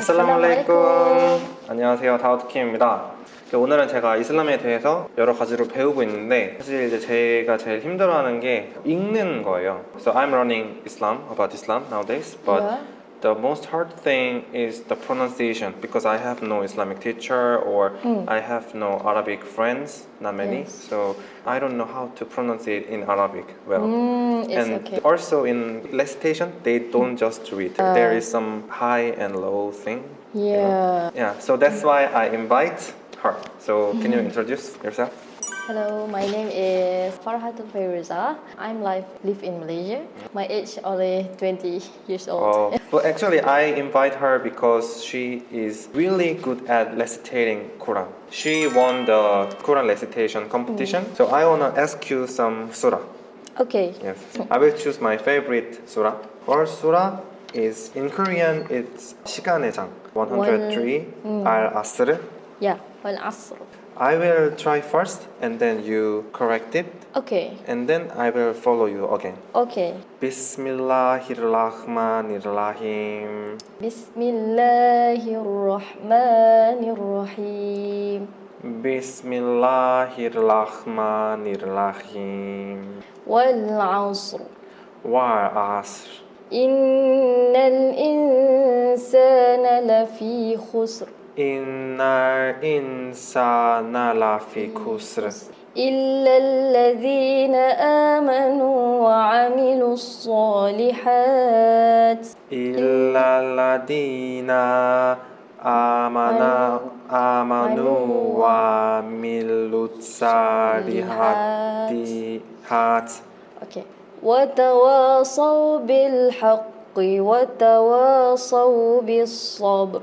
아살라말레이쿰. 안녕하세요. 다우트킴입니다. 오늘은 제가 이슬람에 대해서 여러 가지로 배우고 있는데 사실 이제 제가 제일 힘들어하는 게 읽는 거예요. So I'm learning Islam about Islam nowadays but Yeah. The most hard thing is the pronunciation because I have no Islamic teacher or hmm. I have no Arabic friends not many Yes. so I don't know how to pronounce it in Arabic well Mm, and okay. also in recitation they don't just read uh. there is some high and low thing you know? Yeah. yeah so that's why i invite her so can you mm-hmm. introduce yourself Hello, my name is Farhatul Fairuza. I'm live live in Malaysia. My age only 20 years old. oh well actually i invite her because she is really good at recitating quran she won the quran recitation competition so i want to ask you some surah Okay. yes i will choose my favorite surah first surah is in korean it's 시간의 장 103 al asr Yeah. Wal Asr. I will try first and then you correct it Okay. and then I will follow you again. Okay. Bismillahirrahmanirrahim. Bismillahirrahmanirrahim. Bismillahirrahmanirrahim. Wal Asr. Wal asr. Innal insana Innal insana lafi khusr. إلا الذين آمنوا وعملوا الصالحات إلا الذين آمنوا وعملوا الصالحات okay. وتواصوا بالحق وتواصوا بالصبر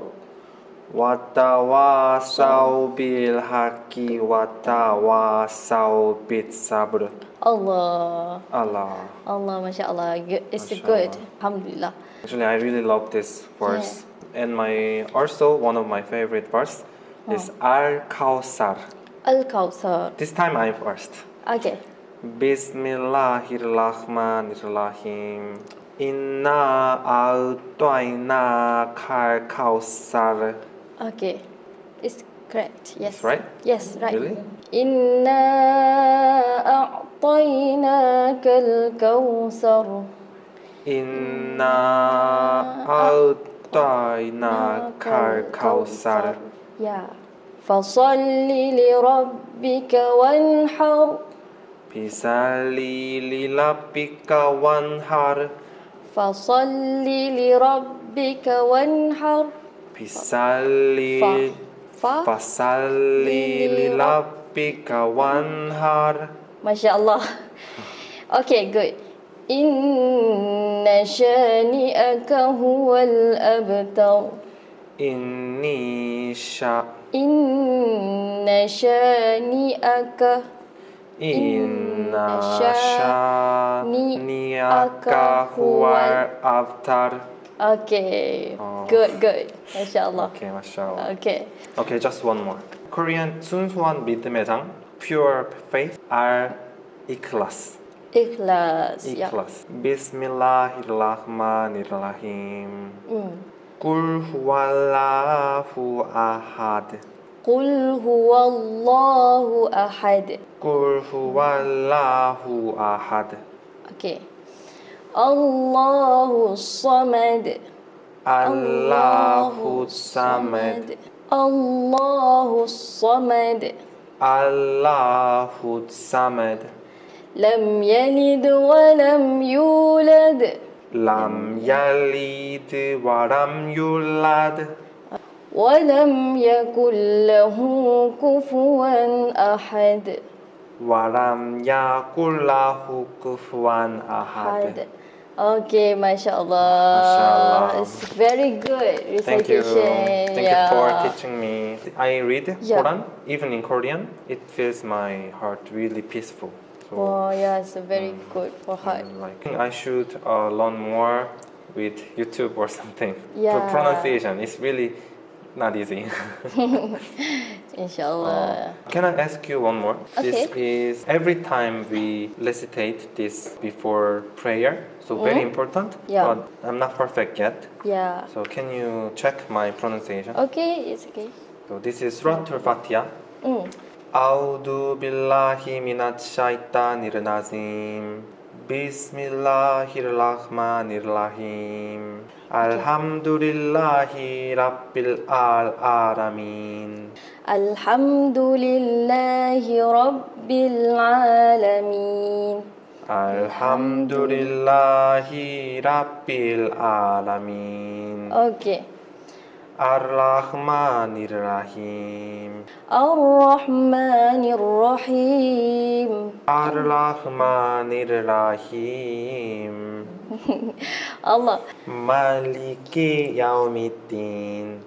Watawasau bil haki watawasau bit sabr. Allah. Allah. Allah, mashallah. It's mashallah. good. Alhamdulillah. Actually, I really love this verse. Yeah. And my also one of my favorite verse oh. is Al Kausar. Al Kausar. This time I'm first. Okay. Bismillahirrahmanirrahim. Inna al Kausar. Okay It's correct Yes It's right? Yes right Really? إنا أعطيناك الكوثر Inna a'tayna kal kawthar Yeah. فصل لربك وانحر Bisali lilabika wanhar فصل لربك وانحر pisali fa, fa? pasali lapi kawan har masya Allah okay good. Inna shani'aka huwal abtar. Inni sha. Inna shani'aka. Inna shani'aka huwal abtar. Okay. Oh. Good, good. MashaAllah. Okay, MashaAllah. Okay. Okay, just one more. Korean 순수한 믿음의 장, pure faith, are ikhlas. Ikhlas. Ikhlas. Yeah. Bismillahirrahmanirrahim. Mm. Huwallahu ahad. Qul huwallahu ahad. Qul huwallahu ahad. Okay. الله الصمد. الله الصمد. الله الصمد. الله الصمد. لم يلد ولم يولد. لم يلد ولم يولد. ولم يكن له كفوا أحد. walam yakullahu kufuwan ahad. Okay, Mashallah. It's very good recitation. Thank you. Thank yeah. you for teaching me. I read yeah. Quran, even in Korean. It fills my heart really peaceful. So, oh, yeah, it's very um, good for mm, heart. Like, I should uh, learn more with YouTube or something. Yeah. The pronunciation is really not easy. Inshallah. Can I ask you one more? This Okay. is every time we recitate this before prayer, so very important. Yeah. But I'm not perfect yet. yeah. So can you check my pronunciation? Okay, it's okay. So this is Suratul Fatiha. Mm. أعوذ بالله من الشيطان الرجيم Bismillahirrahmanirrahim. Alhamdulillahi Rabbil alamin. Alhamdulillahi Rabbil Alamin. Alhamdulillahi Rabbil Alamin. Okay. Ar-Rahmanir-Rahim. Ar-Rahmanir-Rahim. Ar-Rahmanir-Rahim. Allah. Maliki Yaumiddin.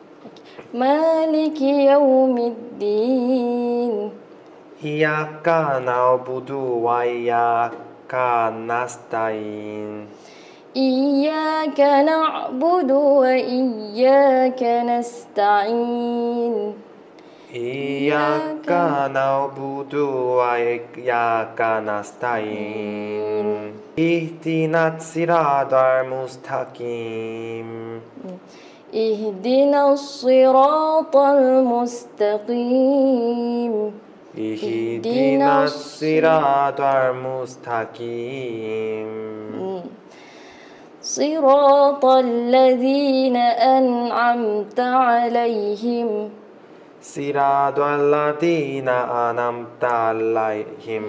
Maliki Yaumiddin. Iyaka na'budu wa iyaka nasta'in. إياك نعبد وإياك نستعين. إياك نعبد وإياك نستعين. اهدنا الصراط المستقيم. اهدنا الصراط المستقيم. اهدنا الصراط المستقيم. صراط الذين أنعمت عليهم. صراط الذين أنعمت عليهم.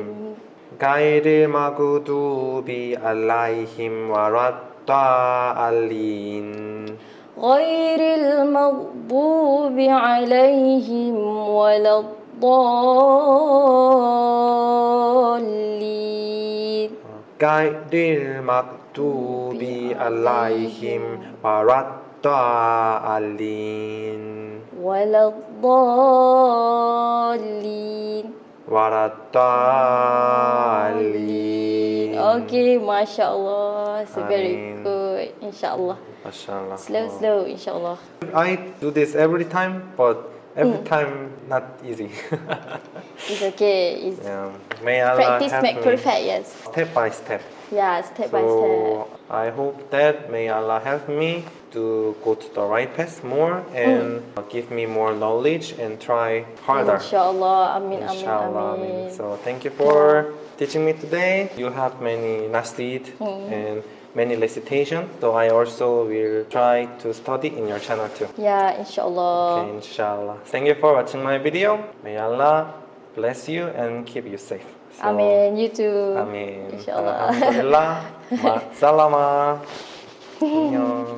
غير المغضوب عليهم ولا الضالين غير المغضوب عليهم ولا الضالين Gaidil maktubi alaihim waraddaalin Waladdaalin Waraddaalin Okay, Masya Allah So very good, insyaAllah. Masya Allah Slow, slow, insyaAllah. I do this every time but every mm. time not easy. It's okay. It's yeah. May Allah practice make perfect, yes. step by step. Yeah, step by step. So I hope that may Allah help me to go to the right path more mm. and give me more knowledge and try harder. Inshallah. Amin, amin, Inshallah. amin. So thank you for teaching me today. You have many nasrid mm. and many recitation. So I also will try to study in your channel too. Yeah, inshallah. Okay, inshallah. Thank you for watching my video. May Allah bless you and keep you safe. So, Amin. You too. Amin. Inshallah. Alhamdulillah. Salama. 안녕.